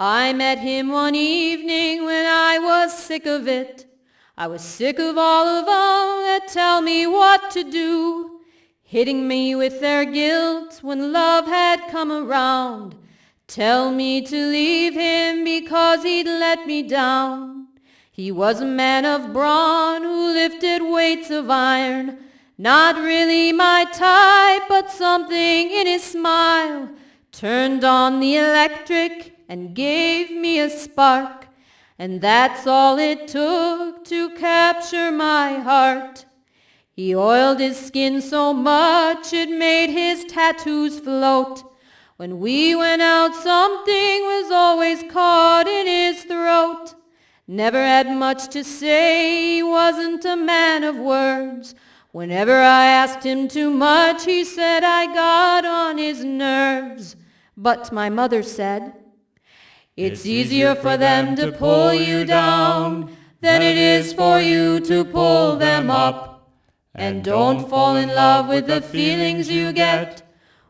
I met him one evening when I was sick of it. I was sick of all of them that tell me what to do, hitting me with their guilt when love had come around. Tell me to leave him because he'd let me down. He was a man of brawn who lifted weights of iron. Not really my type, but something in his smile turned on the electric and gave me a spark. And that's all it took to capture my heart. He oiled his skin so much it made his tattoos float. When we went out, something was always caught in his throat. Never had much to say, he wasn't a man of words. Whenever I asked him too much, he said I got on his nerves. But my mother said, It's easier for them to pull you down than it is for you to pull them up. And don't fall in love with the feelings you get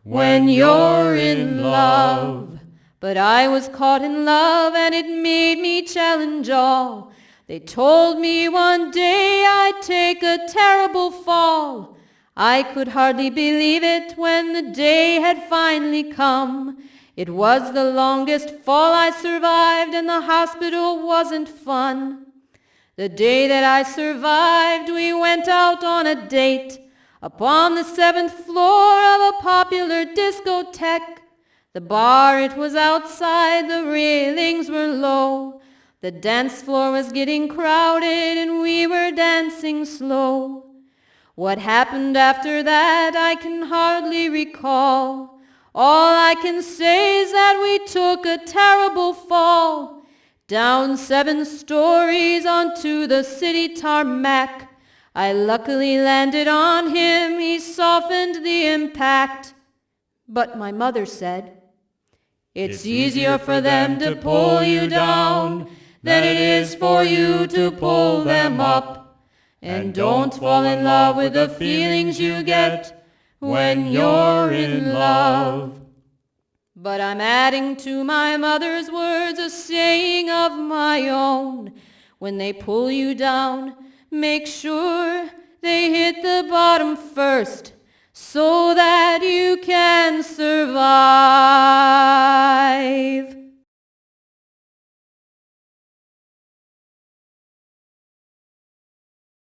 when you're in love. But I was caught in love and it made me challenge all. They told me one day I'd take a terrible fall. I could hardly believe it when the day had finally come. It was the longest fall I survived and the hospital wasn't fun. The day that I survived, we went out on a date upon the seventh floor of a popular discotheque. The bar, it was outside, the railings were low. The dance floor was getting crowded and we were dancing slow. What happened after that I can hardly recall. All I can say is that we took a terrible fall. Down seven stories onto the city tarmac. I luckily landed on him, he softened the impact. But my mother said, it's easier for them to pull you down than it is for you to pull them up. And don't fall in love with the feelings you get when you're in love. But I'm adding to my mother's words a saying of my own. When they pull you down, make sure they hit the bottom first so that